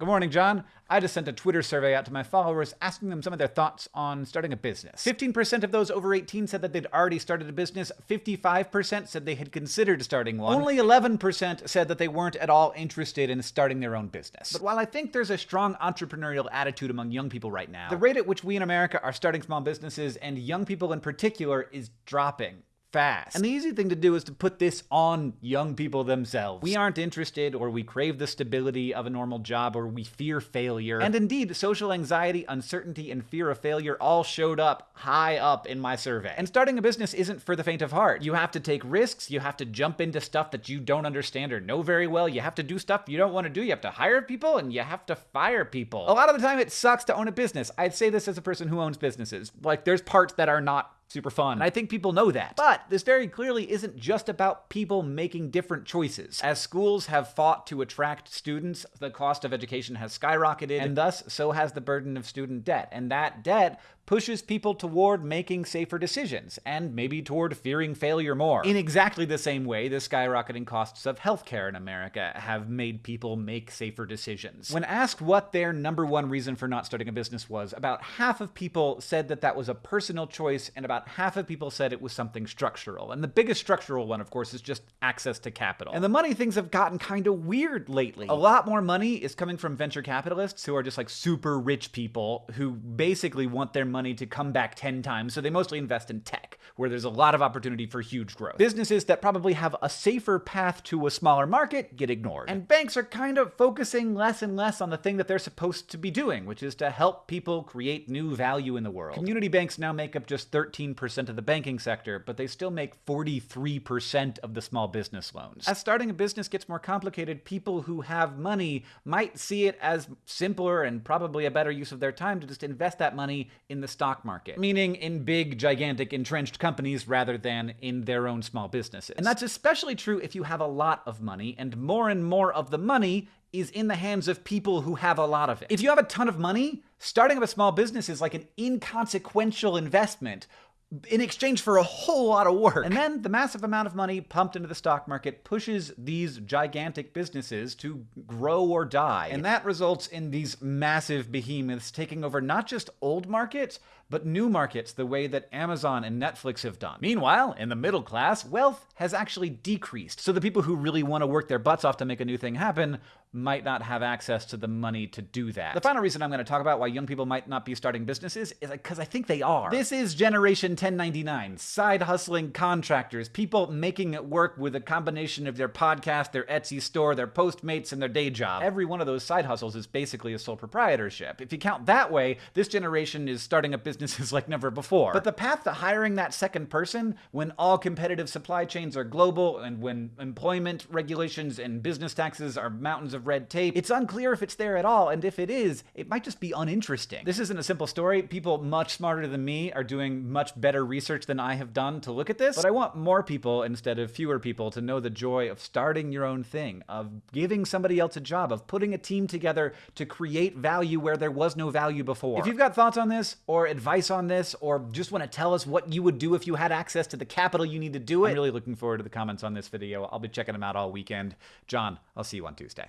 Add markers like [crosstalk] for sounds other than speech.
Good morning, John. I just sent a Twitter survey out to my followers asking them some of their thoughts on starting a business. 15% of those over 18 said that they'd already started a business, 55% said they had considered starting one, only 11% said that they weren't at all interested in starting their own business. But while I think there's a strong entrepreneurial attitude among young people right now, the rate at which we in America are starting small businesses, and young people in particular, is dropping fast. And the easy thing to do is to put this on young people themselves. We aren't interested, or we crave the stability of a normal job, or we fear failure. And indeed, social anxiety, uncertainty, and fear of failure all showed up high up in my survey. And starting a business isn't for the faint of heart. You have to take risks, you have to jump into stuff that you don't understand or know very well, you have to do stuff you don't want to do, you have to hire people, and you have to fire people. A lot of the time, it sucks to own a business. I'd say this as a person who owns businesses. Like, there's parts that are not super fun. And I think people know that. But this very clearly isn't just about people making different choices. As schools have fought to attract students, the cost of education has skyrocketed, and thus so has the burden of student debt. And that debt pushes people toward making safer decisions, and maybe toward fearing failure more. In exactly the same way, the skyrocketing costs of healthcare in America have made people make safer decisions. When asked what their number one reason for not starting a business was, about half of people said that that was a personal choice, and about half of people said it was something structural. And the biggest structural one, of course, is just access to capital. And the money things have gotten kind of weird lately. A lot more money is coming from venture capitalists who are just like super rich people who basically want their money to come back 10 times, so they mostly invest in tech, where there's a lot of opportunity for huge growth. Businesses that probably have a safer path to a smaller market get ignored. And banks are kind of focusing less and less on the thing that they're supposed to be doing, which is to help people create new value in the world. Community banks now make up just 13% of the banking sector, but they still make 43% of the small business loans. As starting a business gets more complicated, people who have money might see it as simpler and probably a better use of their time to just invest that money in the stock market, meaning in big, gigantic, entrenched companies rather than in their own small businesses. And that's especially true if you have a lot of money, and more and more of the money is in the hands of people who have a lot of it. If you have a ton of money, starting up a small business is like an inconsequential investment in exchange for a whole lot of work. And then the massive amount of money pumped into the stock market pushes these gigantic businesses to grow or die. And that results in these massive behemoths taking over not just old markets, but new markets the way that Amazon and Netflix have done. Meanwhile, in the middle class, wealth has actually decreased. So the people who really want to work their butts off to make a new thing happen might not have access to the money to do that. The final reason I'm going to talk about why young people might not be starting businesses is because I think they are. This is Generation 1099, side hustling contractors, people making it work with a combination of their podcast, their Etsy store, their Postmates, and their day job. Every one of those side hustles is basically a sole proprietorship. If you count that way, this generation is starting up businesses [laughs] like never before. But the path to hiring that second person, when all competitive supply chains are global and when employment regulations and business taxes are mountains of red tape. It's unclear if it's there at all, and if it is, it might just be uninteresting. This isn't a simple story. People much smarter than me are doing much better research than I have done to look at this, but I want more people instead of fewer people to know the joy of starting your own thing, of giving somebody else a job, of putting a team together to create value where there was no value before. If you've got thoughts on this, or advice on this, or just want to tell us what you would do if you had access to the capital you need to do it, I'm really looking forward to the comments on this video. I'll be checking them out all weekend. John, I'll see you on Tuesday.